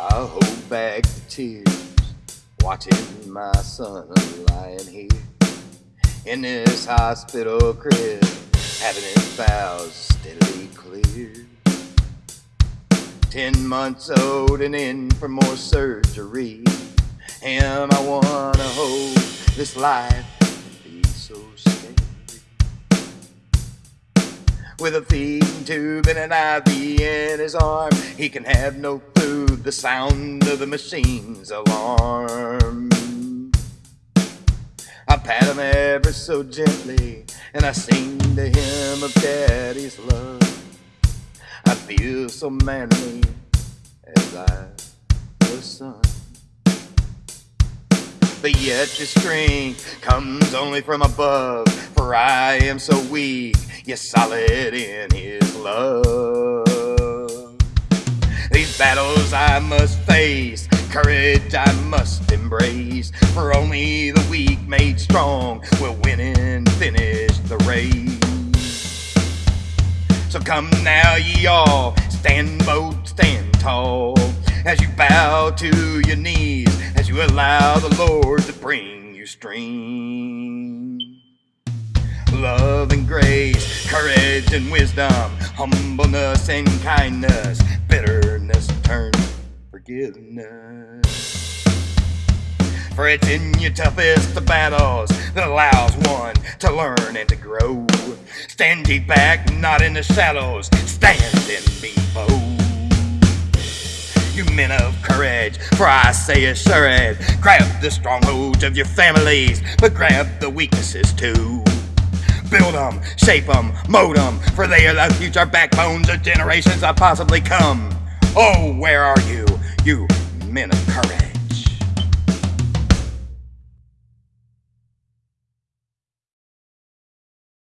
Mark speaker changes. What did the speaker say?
Speaker 1: I hold back the tears, watching my son lying here in this hospital crib, having his bowels steadily cleared. Ten months old and in for more surgery. Him, I wanna hold this life With a feeding tube and an IV in his arm, he can have no food. The sound of the machine's alarm. I pat him ever so gently, and I sing to him of daddy's love. I feel so manly as I was son. But yet your strength comes only from above, for I am so weak, yet solid in his love. These battles I must face, courage I must embrace, for only the weak made strong will win and finish the race. So come now, ye all, stand bold, stand tall, as you bow to your knees, as you allow the Lord to bring you strength. Love and grace, courage and wisdom, humbleness and kindness, bitterness turn forgiveness. For it's in your toughest of battles that allows one to learn and to grow. Stand ye back, not in the shadows, stand and be bold. You men of courage, for I say assured, grab the strongholds of your families, but grab the weaknesses too. Them, shape them, mold them, for they are the future backbones of generations that possibly come. Oh, where are you, you men of courage?